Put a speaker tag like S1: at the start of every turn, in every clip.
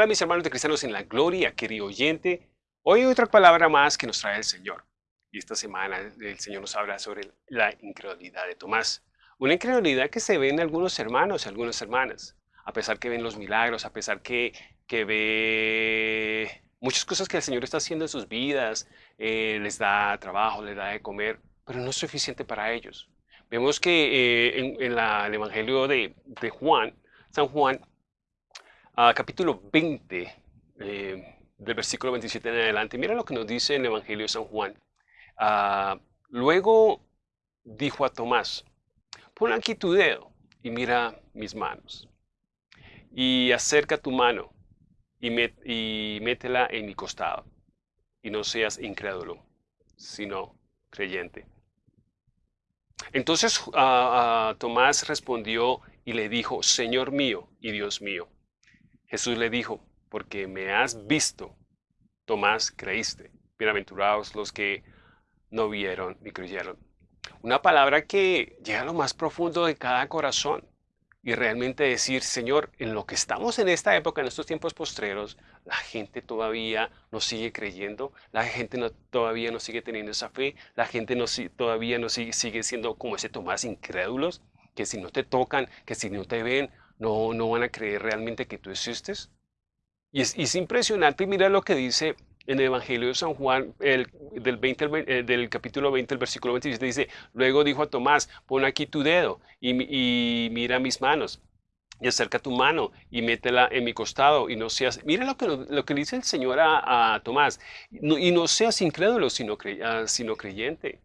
S1: Hola mis hermanos de cristianos en la gloria, querido oyente. Hoy hay otra palabra más que nos trae el Señor. Y esta semana el Señor nos habla sobre la incredulidad de Tomás. Una incredulidad que se ve en algunos hermanos y algunas hermanas. A pesar que ven los milagros, a pesar que, que ve muchas cosas que el Señor está haciendo en sus vidas, eh, les da trabajo, les da de comer, pero no es suficiente para ellos. Vemos que eh, en, el Evangelio de, de Juan, San Juan, capítulo 20, eh, del versículo 27 en adelante. Mira lo que nos dice el Evangelio de San Juan. Ah, luego dijo a Tomás, pon aquí tu dedo y mira mis manos. Y acerca tu mano y, métela en mi costado. Y no seas incrédulo, sino creyente. Entonces Tomás respondió y le dijo, Señor mío y Dios mío. Jesús le dijo, porque me has visto, Tomás, creíste. Bienaventurados los que no vieron ni creyeron. Una palabra que llega a lo más profundo de cada corazón y realmente decir, Señor, en lo que estamos en esta época, en estos tiempos postreros, la gente todavía no sigue creyendo, la gente no, todavía no sigue teniendo esa fe, la gente no, todavía no sigue, sigue siendo como ese Tomás incrédulos, que si no te tocan, que si no te ven, no, no van a creer realmente que tú existes. Y es, impresionante, mira lo que dice en el Evangelio de San Juan, el, del, 20, eh, capítulo 20, el versículo 27, dice, luego dijo a Tomás, pon aquí tu dedo y, mira mis manos, y acerca tu mano y métela en mi costado y no seas, mira lo que, lo que dice el Señor a, Tomás, y no seas incrédulo, sino, ah, sino creyente.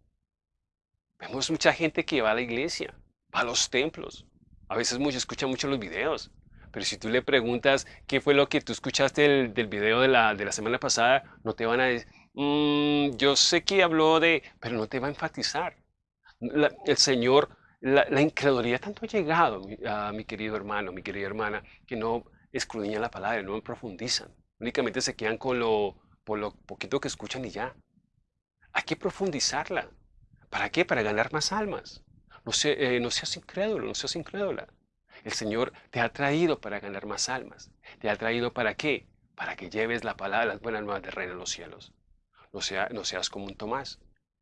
S1: Vemos mucha gente que va a la iglesia, va a los templos, a veces muchos escuchan mucho los videos, pero si tú le preguntas qué fue lo que tú escuchaste del, video de la, de la, semana pasada, no te van a decir, mm, yo sé que habló de, pero no te va a enfatizar. el Señor, la, incredulidad tanto ha llegado, a mi querido hermano, mi querida hermana, que no escudriñan la palabra, no profundizan. Únicamente se quedan con lo, por lo poquito que escuchan y ya. Hay que profundizarla. ¿Para qué? Para ganar más almas. No, eh, no seas incrédulo, no seas incrédula. El Señor te ha traído para ganar más almas. ¿Te ha traído para qué? Para que lleves la palabra, las buenas nuevas del reino de los cielos. No, sea, no seas como un Tomás,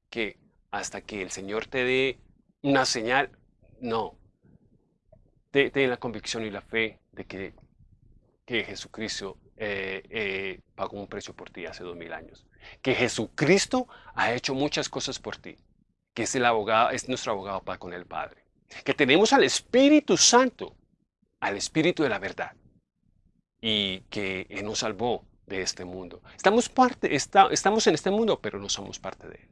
S1: que hasta que el Señor te dé una señal, no. Ten, la convicción y la fe de que, que Jesucristo eh, eh, pagó un precio por ti hace dos mil años. Que Jesucristo ha hecho muchas cosas por ti. Que es el abogado, es nuestro abogado para con el Padre que tenemos al Espíritu Santo, al Espíritu de la verdad, y que nos salvó de este mundo. Estamos, parte, estamos en este mundo, pero no somos parte de él.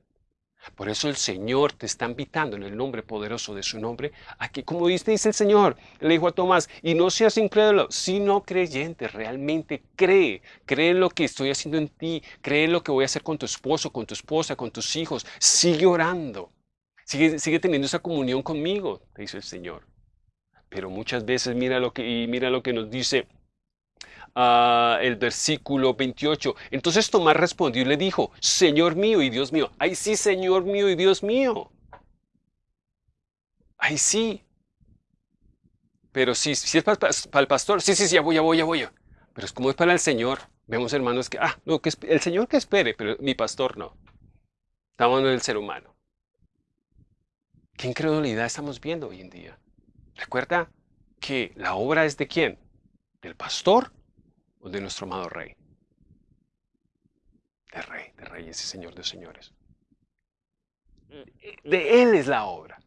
S1: Por eso el Señor te está invitando en el nombre poderoso de su nombre a que, como dice, dice el Señor, le dijo a Tomás, y no seas incrédulo, sino creyente, realmente cree, cree lo que estoy haciendo en ti, cree lo que voy a hacer con tu esposo, con tu esposa, con tus hijos, sigue orando. Sigue, teniendo esa comunión conmigo, dice el Señor. Pero muchas veces mira lo que, y mira lo que nos dice el versículo 28. Entonces Tomás respondió y le dijo, Señor mío y Dios mío. Ay sí, Señor mío y Dios mío. Ay sí. Pero si, es para, el pastor, sí, sí, sí, ya voy, ya voy, ya voy. Pero es como es para el Señor. Vemos hermanos que, ah, no, que el Señor que espere, pero mi pastor no. Estamos en el ser humano. ¿Qué incredulidad estamos viendo hoy en día? Recuerda que la obra es de quién? ¿Del pastor de nuestro amado rey? De rey, de reyes y señor de señores. De él es la obra.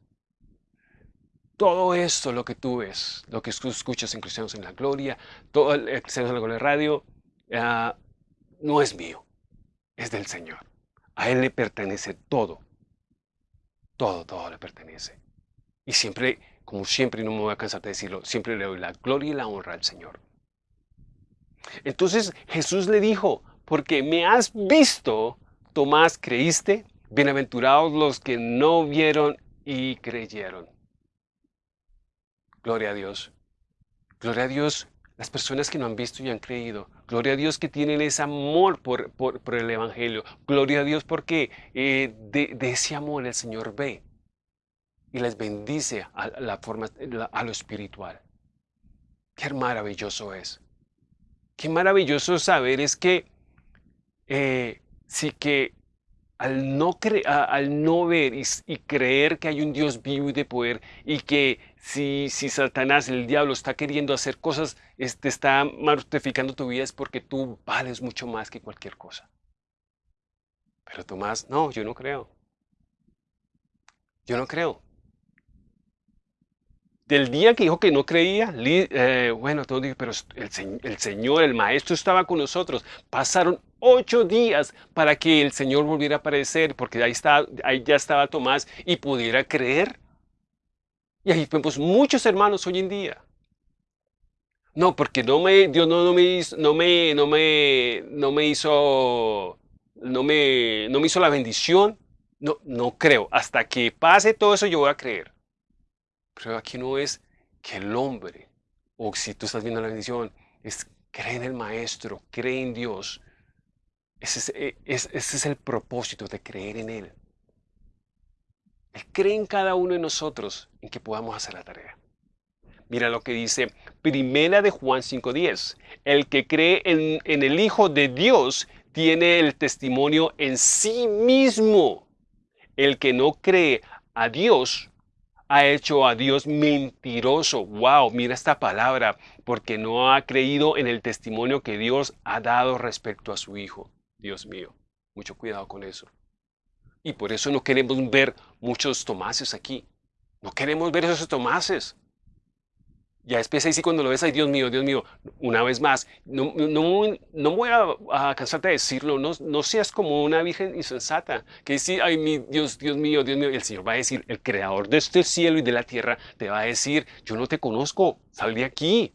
S1: Todo esto, lo que tú ves, lo que tú escuchas en Cristianos en la Gloria, todo el Cristianos en la Gloria Radio, ah, no es mío, es del Señor. A Él le pertenece todo. Todo, todo le pertenece. Y siempre, como siempre, no me voy a cansar de decirlo, siempre le doy la gloria y la honra al Señor. Entonces Jesús le dijo, porque me has visto, Tomás, creíste, bienaventurados los que no vieron y creyeron. Gloria a Dios. Gloria a Dios las personas que no han visto y han creído. Gloria a Dios que tienen ese amor por, por, el Evangelio. Gloria a Dios porque eh, de, ese amor el Señor ve y les bendice a, lo espiritual. Qué maravilloso es. Qué maravilloso saber es que eh, sí que al no, al no ver y, creer que hay un Dios vivo y de poder y que si, si Satanás, el diablo, está queriendo hacer cosas, te está mortificando tu vida es porque tú vales mucho más que cualquier cosa. Pero Tomás, no, yo no creo. Yo no creo. Del día que dijo que no creía, eh, bueno, todo dije, pero el, Señor, el Maestro estaba con nosotros. Pasaron ocho días para que el Señor volviera a aparecer, porque ahí, está, ahí ya estaba Tomás y pudiera creer. Y ahí vemos muchos hermanos hoy en día. No, porque no me, Dios no, no me hizo, no me, no me, no me hizo, no me, no me hizo la bendición. No, no creo. Hasta que pase todo eso yo voy a creer. Pero aquí no es que el hombre, o si tú estás viendo la bendición, es cree en el Maestro, cree en Dios. Ese es, ese es el propósito de creer en Él. Él cree en cada uno de nosotros en que podamos hacer la tarea. Mira lo que dice Primera de Juan 5.10. El que cree en, en el Hijo de Dios tiene el testimonio en sí mismo. El que no cree a Dios ha hecho a Dios mentiroso. Wow, mira esta palabra, porque no ha creído en el testimonio que Dios ha dado respecto a su Hijo. Dios mío, mucho cuidado con eso. Y por eso no queremos ver muchos tomases aquí. No queremos ver esos tomases. Ya después ahí sí cuando lo ves, ay Dios mío, Dios mío, una vez más, no, no, no voy a, cansarte de decirlo, no, no seas como una virgen insensata, que dice, ay Dios, Dios mío, Dios mío, el Señor va a decir, el creador de este cielo y de la tierra te va a decir, yo no te conozco, sal de aquí.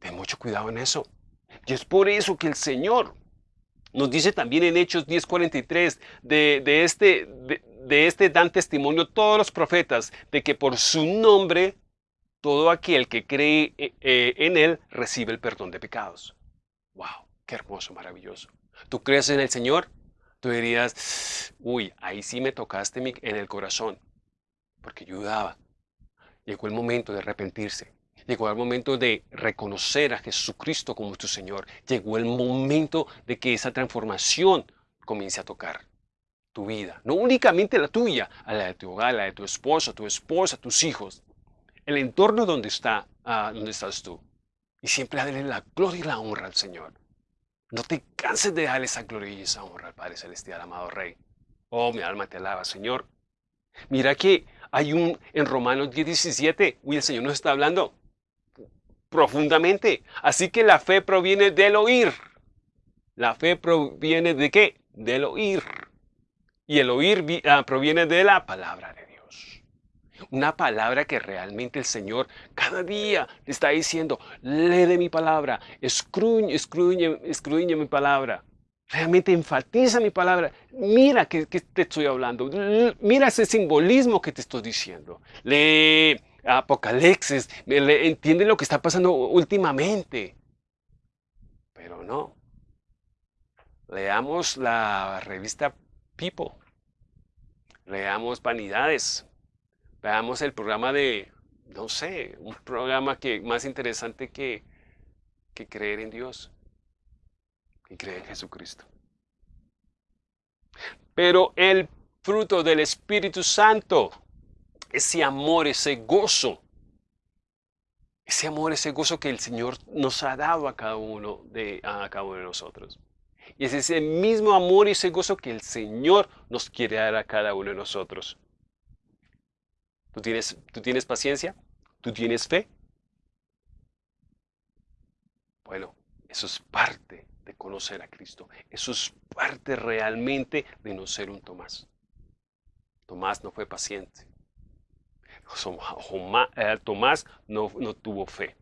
S1: Ten mucho cuidado en eso. Y es por eso que el Señor nos dice también en Hechos 10:43, de, de, este, este dan testimonio todos los profetas de que por su nombre todo aquel que cree eh, eh, en él recibe el perdón de pecados. ¡Wow! ¡Qué hermoso, maravilloso! ¿Tú crees en el Señor? Tú dirías, uy, ahí sí me tocaste en el corazón, porque yo dudaba. Llegó el momento de arrepentirse. Llegó el momento de reconocer a Jesucristo como tu Señor. Llegó el momento de que esa transformación comience a tocar tu vida, no únicamente la tuya, a la de tu hogar, la de tu esposo, tu esposa, tus hijos, el entorno donde, está, uh, donde estás tú. Y siempre darle la gloria y la honra al Señor. No te canses de darle esa gloria y esa honra al Padre Celestial, amado Rey. Oh, mi alma te alaba, Señor. Mira que hay un, en Romanos 10, 17, uy, el Señor nos está hablando profundamente. Así que la fe proviene del oír. La fe proviene de qué? Del oír. Y el oír ah, proviene de la palabra de Dios. Una palabra que realmente el Señor cada día le está diciendo, lee de mi palabra, escruñe, escruñe, mi palabra. Realmente enfatiza mi palabra. Mira que, te estoy hablando. Mira ese simbolismo que te estoy diciendo. Lee Apocalipsis. entiende lo que está pasando últimamente. Pero no. Leamos la revista People. Leamos Vanidades. Veamos el programa de, no sé, un programa que más interesante que, que creer en Dios y creer en Jesucristo. Pero el fruto del Espíritu Santo, ese amor, ese gozo, ese amor, ese gozo que el Señor nos ha dado a cada uno de, a cada uno de nosotros. Y es ese mismo amor y ese gozo que el Señor nos quiere dar a cada uno de nosotros. ¿Tú tienes, tú tienes paciencia? ¿Tú tienes fe? Bueno, eso es parte de conocer a Cristo. Eso es parte realmente de no ser un Tomás. Tomás no fue paciente. Eh, Tomás no, no tuvo fe.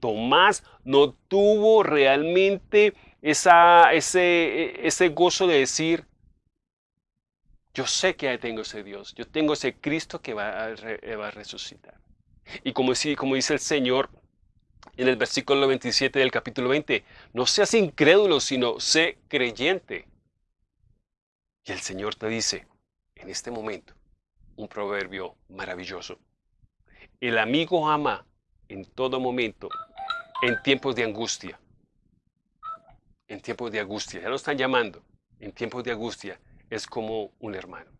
S1: Tomás no tuvo realmente esa, ese, ese gozo de decir, yo sé que tengo ese Dios, yo tengo ese Cristo que va a, va a resucitar. Y como, como dice el Señor en el versículo 27 del capítulo 20, no seas incrédulo, sino sé creyente. Y el Señor te dice, en este momento, un proverbio maravilloso. El amigo ama en todo momento en tiempos de angustia. En tiempos de angustia, ya lo están llamando. En tiempos de angustia es como un hermano.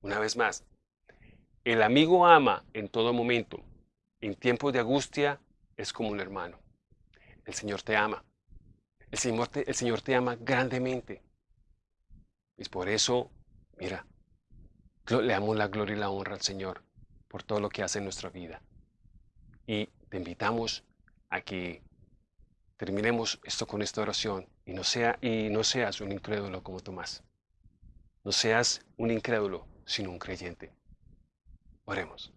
S1: Una vez más, el amigo ama en todo momento. En tiempos de angustia es como un hermano. El Señor te ama. El Señor te, el Señor te ama grandemente. Y por eso, mira, le damos la gloria y la honra al Señor por todo lo que hace en nuestra vida. Y te invitamos a que terminemos esto con esta oración y no, sea, y no seas un incrédulo como Tomás. No seas un incrédulo, sino un creyente. Oremos.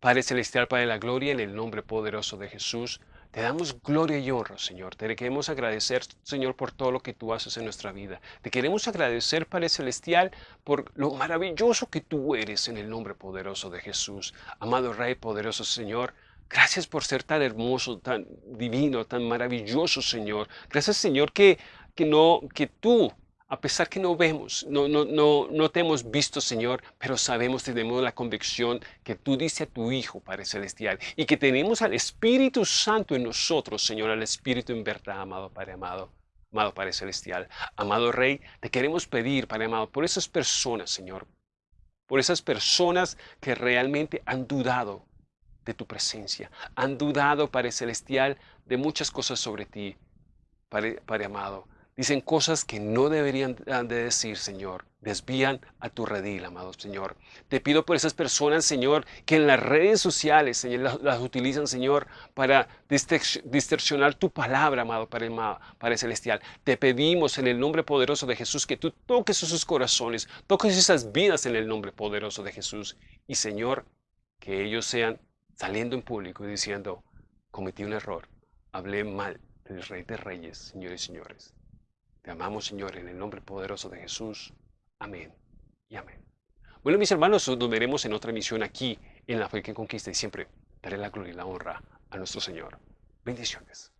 S1: Padre Celestial, Padre de la Gloria, en el nombre poderoso de Jesús, te damos gloria y honra, Señor. Te queremos agradecer, Señor, por todo lo que tú haces en nuestra vida. Te queremos agradecer, Padre Celestial, por lo maravilloso que tú eres en el nombre poderoso de Jesús. Amado Rey, poderoso Señor, gracias por ser tan hermoso, tan divino, tan maravilloso, Señor. Gracias, Señor, que, que, no, que tú a pesar que no vemos, no, no, no, no te hemos visto, Señor, pero sabemos, tenemos la convicción que tú diste a tu Hijo, Padre Celestial, y que tenemos al Espíritu Santo en nosotros, Señor, al Espíritu en verdad, amado Padre amado, amado Padre Celestial. Amado Rey, te queremos pedir, Padre amado, por esas personas, Señor, por esas personas que realmente han dudado de tu presencia, han dudado, Padre Celestial, de muchas cosas sobre ti, Padre, amado. Dicen cosas que no deberían de decir, Señor. Desvían a tu redil, amado Señor. Te pido por esas personas, Señor, que en las redes sociales, Señor, las, utilizan, Señor, para distorsionar tu palabra, amado Padre Celestial. Te pedimos en el nombre poderoso de Jesús que tú toques sus corazones, toques esas vidas en el nombre poderoso de Jesús. Y, Señor, que ellos sean saliendo en público y diciendo, cometí un error, hablé mal del Rey de Reyes, señores y señores. Te amamos, Señor, en el nombre poderoso de Jesús. Amén y amén. Bueno, mis hermanos, nos veremos en otra misión aquí en La Fe que Conquista y siempre daré la gloria y la honra a nuestro Señor. Bendiciones.